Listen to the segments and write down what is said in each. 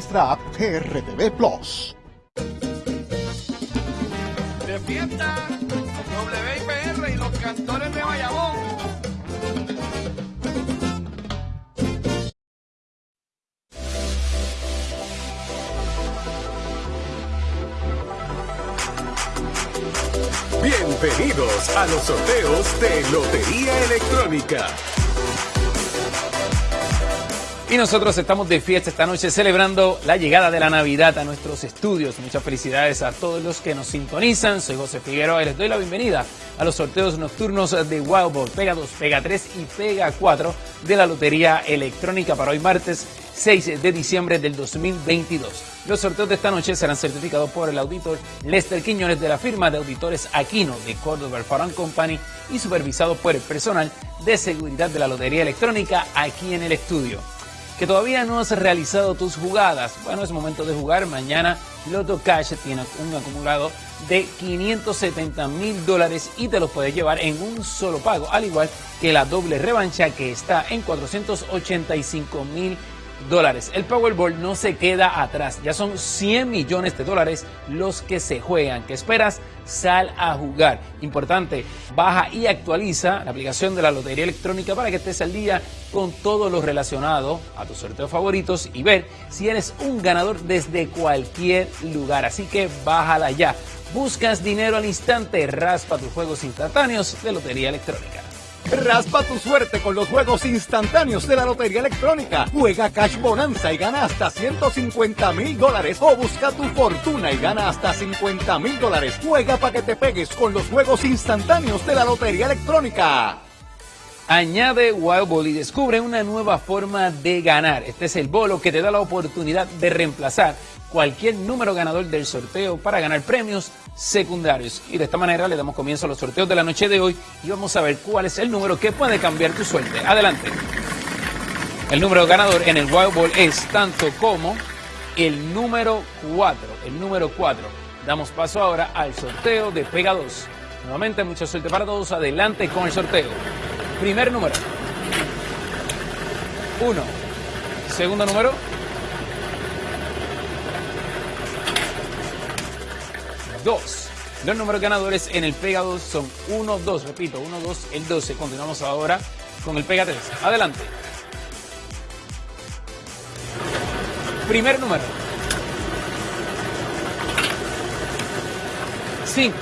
nuestra app GRTV Plus. De fiesta, WIPR y los cantores de Bayamón. Bienvenidos a los sorteos de Lotería Electrónica. Y nosotros estamos de fiesta esta noche celebrando la llegada de la Navidad a nuestros estudios. Muchas felicidades a todos los que nos sintonizan. Soy José Figueroa y les doy la bienvenida a los sorteos nocturnos de Wild Ball, Pega 2, Pega 3 y Pega 4 de la Lotería Electrónica para hoy martes 6 de diciembre del 2022. Los sorteos de esta noche serán certificados por el auditor Lester Quiñones de la firma de auditores Aquino de Córdoba Farm Company y supervisados por el personal de seguridad de la Lotería Electrónica aquí en el estudio que todavía no has realizado tus jugadas. Bueno, es momento de jugar. Mañana Loto Cash tiene un acumulado de 570 mil dólares y te los puedes llevar en un solo pago, al igual que la doble revancha que está en 485 mil dólares. El Powerball no se queda atrás. Ya son 100 millones de dólares los que se juegan. ¿Qué esperas? Sal a jugar. Importante, baja y actualiza la aplicación de la Lotería Electrónica para que estés al día con todo lo relacionado a tus sorteos favoritos y ver si eres un ganador desde cualquier lugar. Así que bájala ya. Buscas dinero al instante, raspa tus juegos instantáneos de Lotería Electrónica. Raspa tu suerte con los juegos instantáneos de la Lotería Electrónica. Juega Cash Bonanza y gana hasta 150 mil dólares. O busca tu fortuna y gana hasta 50 mil dólares. Juega para que te pegues con los juegos instantáneos de la Lotería Electrónica. Añade Wild Ball y descubre una nueva forma de ganar. Este es el bolo que te da la oportunidad de reemplazar cualquier número ganador del sorteo para ganar premios secundarios. Y de esta manera le damos comienzo a los sorteos de la noche de hoy y vamos a ver cuál es el número que puede cambiar tu suerte. Adelante. El número ganador en el Wild Ball es tanto como el número 4. El número 4. Damos paso ahora al sorteo de Pega 2. Nuevamente, mucha suerte para todos. Adelante con el sorteo. Primer número. 1. Segundo número. 2. Los números ganadores en el Pega 2 son 1, 2, repito, 1, 2, el 12. Continuamos ahora con el Pega 3. Adelante. Primer número. 5.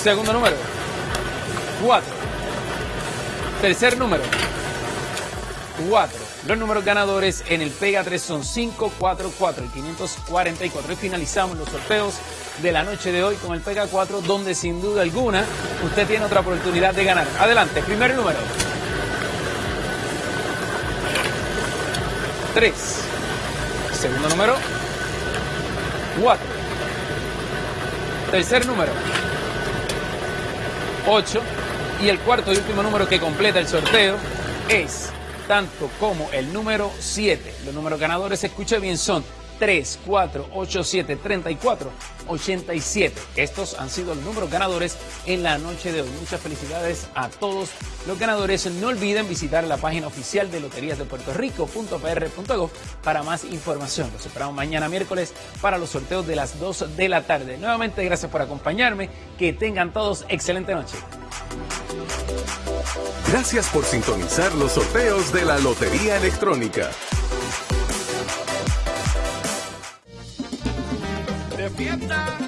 Segundo número. 4. Tercer número. 4. Los números ganadores en el Pega 3 son 544 y 544. Y finalizamos los sorteos de la noche de hoy con el Pega 4, donde sin duda alguna usted tiene otra oportunidad de ganar. Adelante, primer número. 3. Segundo número. 4. Tercer número. 8. Y el cuarto y último número que completa el sorteo es tanto como el número 7. Los números ganadores, escuche bien, son 3, 4, 8, 7, 34, 87. Estos han sido los números ganadores en la noche de hoy. Muchas felicidades a todos los ganadores. No olviden visitar la página oficial de Loterías de Puerto Rico.pr.gov para más información. Los esperamos mañana miércoles para los sorteos de las 2 de la tarde. Nuevamente, gracias por acompañarme. Que tengan todos excelente noche. Gracias por sintonizar los sorteos de la Lotería Electrónica. De fiesta,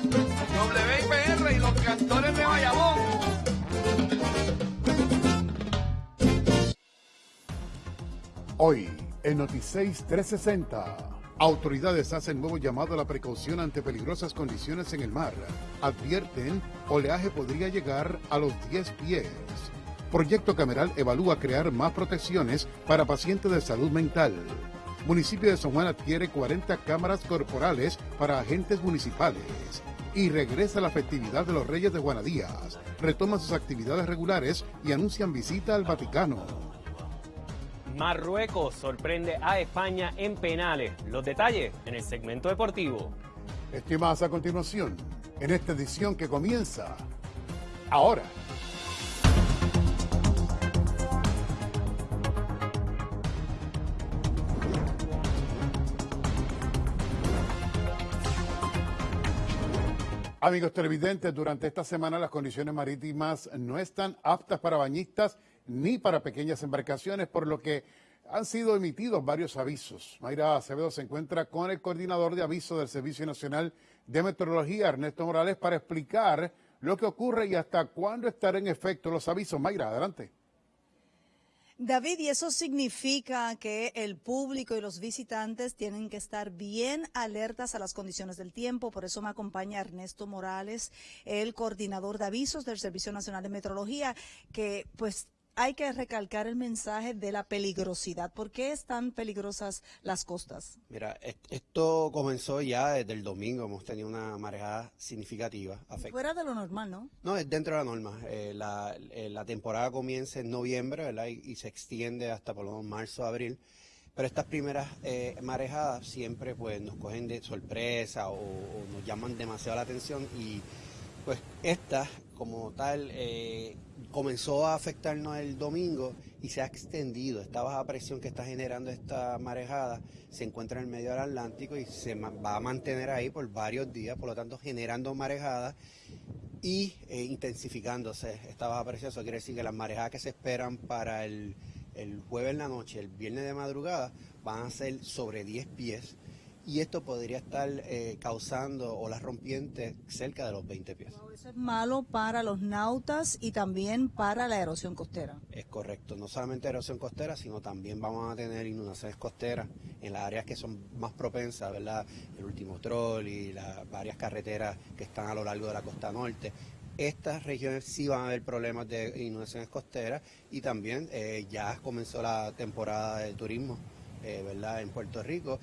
WIPR y los cantores de Bayamón. Hoy, en Noticias 360, autoridades hacen nuevo llamado a la precaución ante peligrosas condiciones en el mar. Advierten, oleaje podría llegar a los 10 pies. Proyecto Cameral evalúa crear más protecciones para pacientes de salud mental. Municipio de San Juan adquiere 40 cámaras corporales para agentes municipales. Y regresa la festividad de los Reyes de Juanadías. Retoma sus actividades regulares y anuncian visita al Vaticano. Marruecos sorprende a España en penales. Los detalles en el segmento deportivo. Estimadas a continuación, en esta edición que comienza ahora. Amigos televidentes, durante esta semana las condiciones marítimas no están aptas para bañistas ni para pequeñas embarcaciones, por lo que han sido emitidos varios avisos. Mayra Acevedo se encuentra con el coordinador de avisos del Servicio Nacional de Meteorología, Ernesto Morales, para explicar lo que ocurre y hasta cuándo estarán en efecto los avisos. Mayra, adelante. David, y eso significa que el público y los visitantes tienen que estar bien alertas a las condiciones del tiempo. Por eso me acompaña Ernesto Morales, el coordinador de avisos del Servicio Nacional de Meteorología, que pues hay que recalcar el mensaje de la peligrosidad. ¿Por qué están peligrosas las costas? Mira, esto comenzó ya desde el domingo, hemos tenido una marejada significativa. Fuera de lo normal, ¿no? No, es dentro de la norma. Eh, eh, la, temporada comienza en noviembre, ¿verdad? Y, se extiende hasta por lo menos marzo, abril. Pero estas primeras eh, marejadas siempre pues nos cogen de sorpresa o, o, nos llaman demasiado la atención y pues esta como tal eh, comenzó a afectarnos el domingo y se ha extendido. Esta baja presión que está generando esta marejada se encuentra en el medio del Atlántico y se va a mantener ahí por varios días, por lo tanto generando marejadas y eh, intensificándose esta baja presión. Eso quiere decir que las marejadas que se esperan para el, el jueves en la noche, el viernes de madrugada, van a ser sobre 10 pies y esto podría estar eh, causando olas rompientes cerca de los 20 pies. Eso es malo para los nautas y también para la erosión costera. Es correcto, no solamente erosión costera, sino también vamos a tener inundaciones costeras en las áreas que son más propensas, ¿verdad? El último troll y las varias carreteras que están a lo largo de la costa norte estas regiones sí van a haber problemas de inundaciones costeras y también eh, ya comenzó la temporada de turismo eh, ¿verdad? en Puerto Rico